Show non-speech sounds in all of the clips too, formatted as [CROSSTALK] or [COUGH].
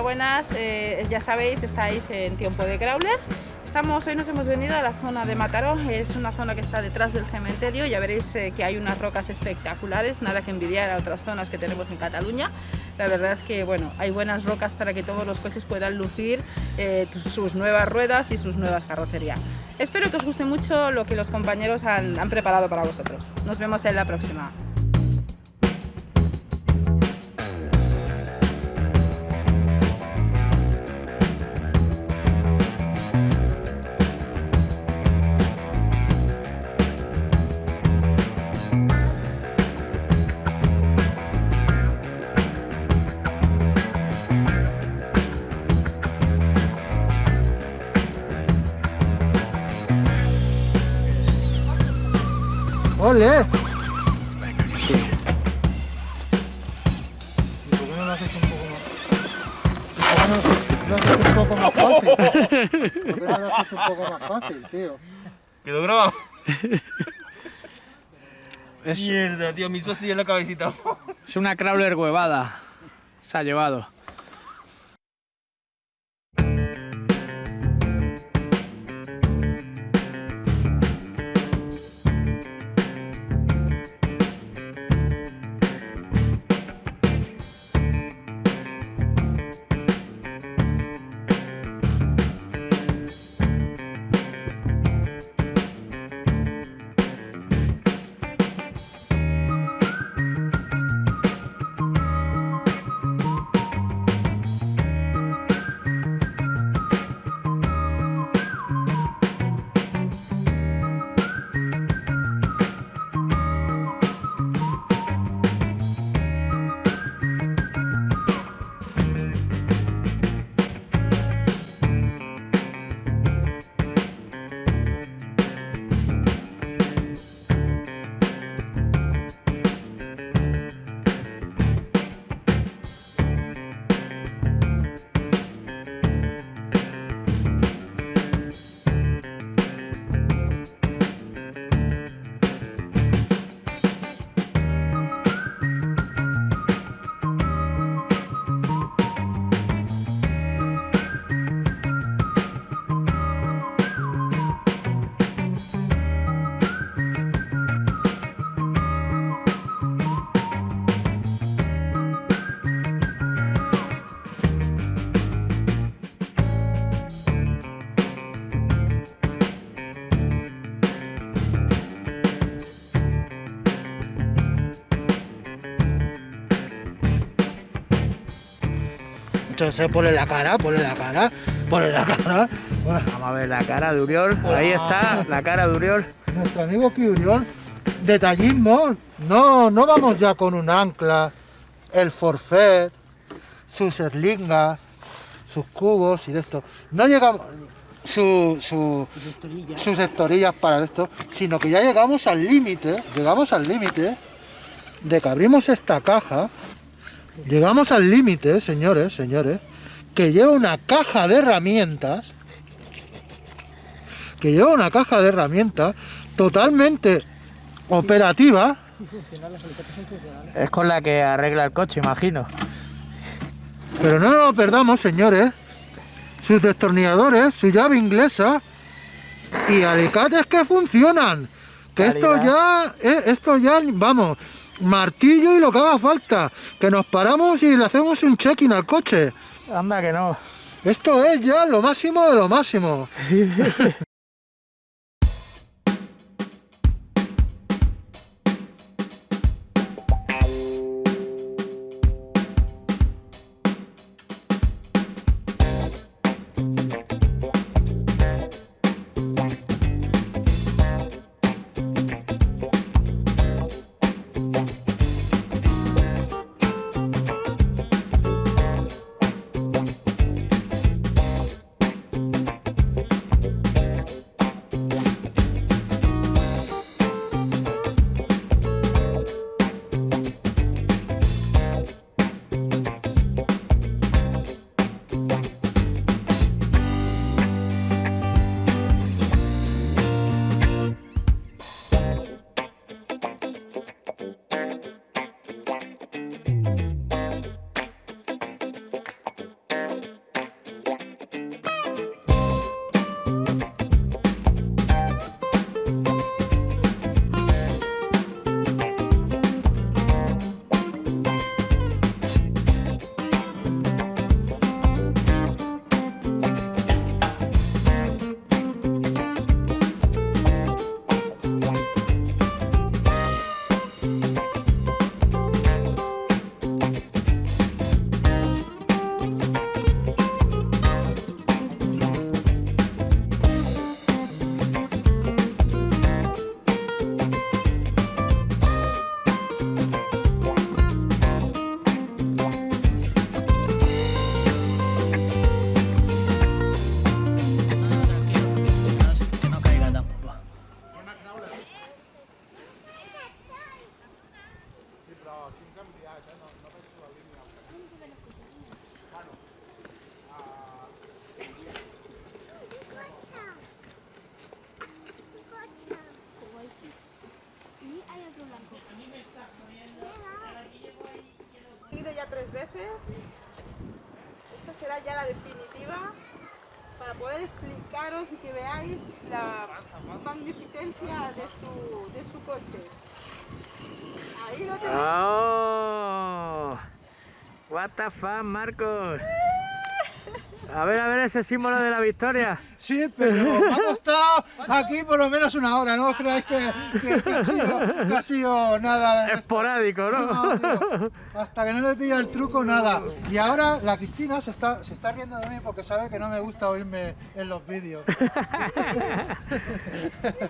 buenas. Eh, ya sabéis, estáis en tiempo de crawler. Estamos, hoy nos hemos venido a la zona de Mataró, es una zona que está detrás del cementerio, ya veréis eh, que hay unas rocas espectaculares, nada que envidiar a otras zonas que tenemos en Cataluña. La verdad es que bueno, hay buenas rocas para que todos los coches puedan lucir eh, sus nuevas ruedas y sus nuevas carrocerías. Espero que os guste mucho lo que los compañeros han preparado para vosotros. Nos vemos en la próxima. ¡Ole! Sí. ¿Y por qué no lo haces un poco más? ¿Por qué no lo haces un poco más fácil? ¿Por qué no lo haces un poco más fácil, tío? ¿Quedó grabado? Mierda, tío, me hizo así en la cabecita. es una crawler huevada. Se ha llevado. Ponle la cara, ponle la cara, ponle la cara. Bueno, Vamos a ver la cara de Uriol. Ahí está, la cara de Uriol. nuestro amigo Kiurión, detallismo. No, no vamos ya con un ancla, el forfait, sus erlingas, sus cubos y de esto. No llegamos su, su- sus estorillas para esto, sino que ya llegamos al límite, llegamos al límite de que abrimos esta caja, llegamos al límite, señores, señores, que lleva una caja de herramientas, que lleva una caja de herramientas totalmente operativa, Es con la que arregla el coche, imagino. pero no nos lo perdamos, señores, sus destornilladores, su llave inglesa y alicates que funcionan. Que esto ya, eh, esto ya, vamos, martillo y lo que haga falta. Que nos paramos y le hacemos un check-in al coche. Anda que no. Esto es ya lo máximo de lo máximo. [LAUGHS] tres veces. Esta será ya la definitiva para poder explicaros y que veáis la magnificencia de su, de su coche. Ahí lo tenéis. ¡Oh! What the fuck, Marcos. A ver, a ver ese símbolo de la victoria. Sí, pero me ha costado aquí por lo menos una hora, no creáis que, que- que ha, sido, que ha sido nada. Esporádico, ¿no? No, tío, hasta que no le pilla el truco, nada. Y ahora la Cristina se está, se está riendo de mí porque sabe que no me gusta oírme en los vídeos. [LAUGHS]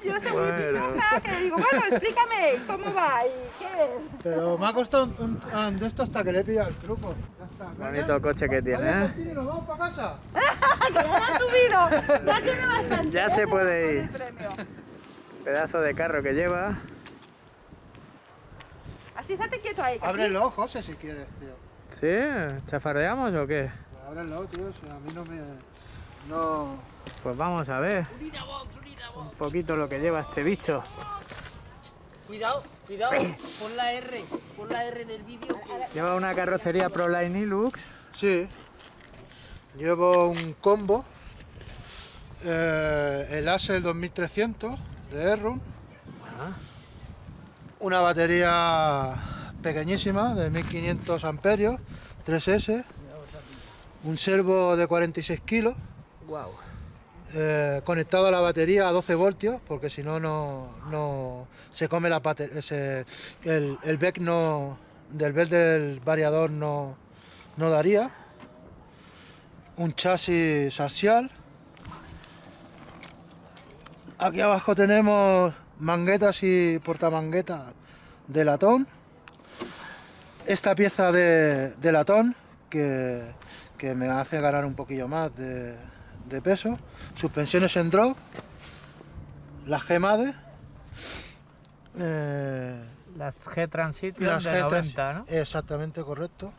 Yo soy muy piciosa que digo, bueno, explícame cómo va y qué es. Pero me ha costado un, un- de esto hasta que le he pillado el truco. Ya está. Bonito coche que tiene, Vale, ¿eh? Santini, ¿Nos vamos para casa? ¡Que ya ha subido! ¡Ya tiene bastante! Ya se puede El ir. premio. Pedazo de carro que lleva. Así estate quieto ahí. que así- Ábrelo, José, si quieres, tío. ¿Sí? ¿Chafardeamos o qué? Ábrelo, tío, si a mí no me... No... Pues vamos a ver. Un poquito lo que lleva este bicho. Cuidado, cuidado, pon la R, pon la R en el vídeo. Lleva una carrocería Proline Hilux. Sí. Llevo un combo. eh, el Acer 2300 de Errun. Una batería pequeñísima de 1500 amperios, 3S. Un servo de 46 kilos. Wow. eh, conectado a la batería a 12 voltios, porque si no, no se come la bate- ese, el, el bec no, del bec del variador no, no daría. Un chasis axial. Aquí abajo tenemos manguetas y portamanguetas de latón. Esta pieza de, de latón que, que me hace ganar un poquillo más de, de peso. Suspensiones en drop. Las G-Made. Eh, Las G Transition las de 90, ¿no? Exactamente, correcto.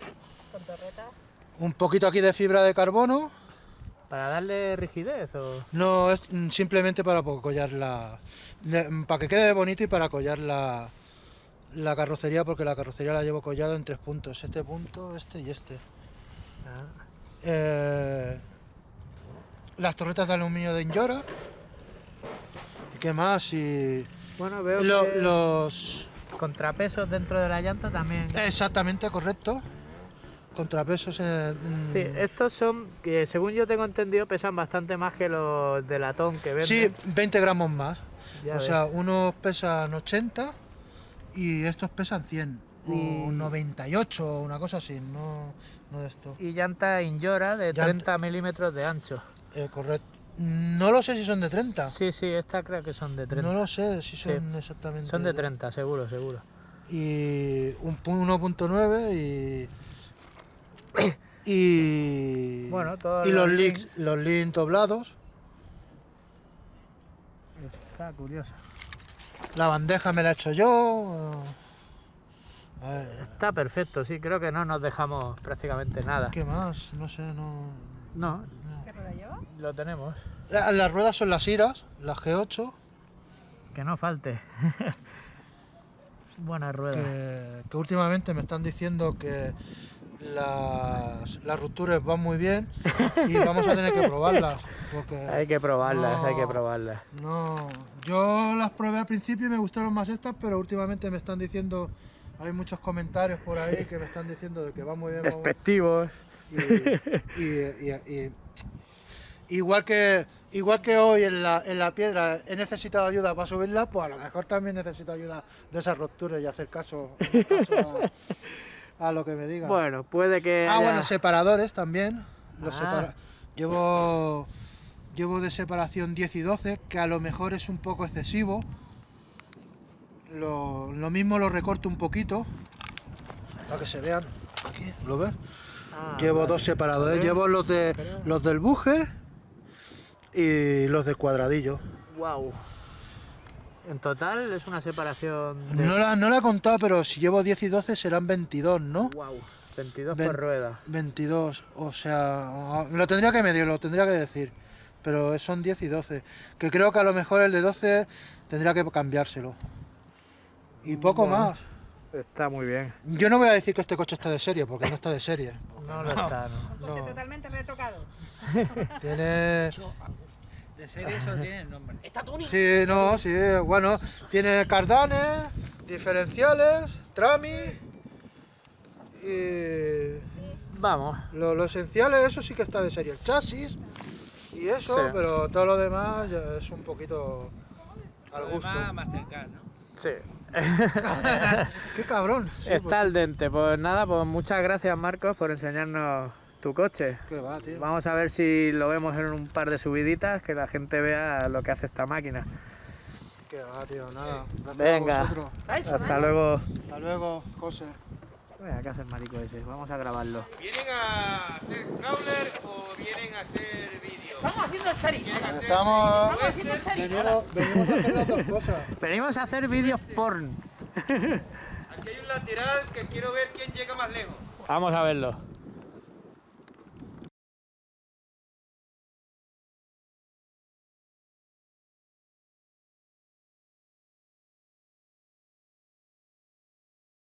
Un poquito aquí de fibra de carbono. Para darle rigidez o... No, es simplemente para collar la... Para que quede bonito y para collar la, la carrocería, porque la carrocería la llevo collada en tres puntos. Este punto, este y este. Ah. Eh, las torretas de aluminio de Injora. ¿Y qué más? Y Bueno, veo lo- que los... contrapesos dentro de la llanta también. Exactamente, correcto. Contrapesos en... mm, Sí, estos son, que según yo tengo entendido, pesan bastante más que los de latón que venden. Sí, 20 gramos más. Ya o sea, unos pesan 80 y estos pesan 100. O Y- 98 o una cosa así, no, no de esto. Y llanta Injora de Llanta- 30 milímetros de ancho. Eh, correcto. No lo sé si son de 30. Sí, sí, esta creo que son de 30. No lo sé si son exactamente. son de 30, seguro, seguro. Y un pu- 1.9 y. Y. Bueno, y los los links, los links doblados. Está curioso. La bandeja me la he hecho yo. Ver, Está perfecto, sí, creo que no nos dejamos prácticamente nada. ¿Qué más? No sé, no. No, ¿Qué rueda lleva? lo tenemos. La- Las ruedas son las Iras, las G8, Que no falte. [LAUGHS] Buena rueda. que, que últimamente me están diciendo que las, las rupturas van muy bien y vamos a tener que probarlas. Porque [LAUGHS] Hay que probarlas, no, hay que probarlas. No, yo las probé al principio y me gustaron más estas, pero últimamente me están diciendo, hay muchos comentarios por ahí que me están diciendo de que va muy bien. Despectivos. y, y- y- igual que igual que hoy en la, en la piedra he necesitado ayuda para subirla, pues a lo mejor también necesito ayuda de esas rupturas y hacer caso, caso a, [LAUGHS] a lo que me digan. Bueno, puede que. ah, haya- bueno, separadores también. Los Ah. separa- llevo llevo de separación 10 y 12, que a lo mejor es un poco excesivo. Lo, lo mismo lo recorto un poquito para que se vean aquí, ¿lo ves? Ah, Llevo vale. dos separadores, llevo los de los del buje y los del cuadradillo. Guau. En total es una separación de... No la, no la he contado, pero si llevo 10 y 12 serán 22, ¿no? Wow, 22 Ven- por rueda. 22, o sea, lo tendría que medir, lo tendría que decir. Pero son 10 y 12. Que creo que a lo mejor el de 12 tendría que cambiárselo. Y poco Bueno. más. Está muy bien. Yo no voy a decir que este coche está de serie, porque no está de serie. No lo está, ¿no? No, Totalmente retocado. [LAUGHS] tiene... De serie eso tiene el nombre. Está Tuni. Sí, no, sí, bueno, tiene cardanes, diferenciales, trami y Vamos. lo, lo esencial es eso sí que está de serie, el chasis y eso, Sí. pero todo lo demás ya es un poquito al gusto. Además, Mastercard, ¿no? Sí. [LAUGHS] Qué cabrón. sí, Está al dente. Pues nada, pues muchas gracias Marcos por enseñarnos tu coche. qué va, tío. Vamos a ver si lo vemos en un par de subiditas, que la gente vea lo que hace esta máquina. Qué va, tío, nada. Gracias Venga. a. Hasta luego. Hasta luego, José. Venga, ¿qué hace el marico ese? Vamos a grabarlo. ¿Vienen a hacer crawler o vienen a hacer vídeo? Vamos haciendo charis. Estamos... haciendo charis. Venimos, venimos a hacer las dos cosas. [LAUGHS] Venimos a hacer vídeos porn. [LAUGHS] Aquí hay un lateral que quiero ver quién llega más lejos. Vamos a verlo.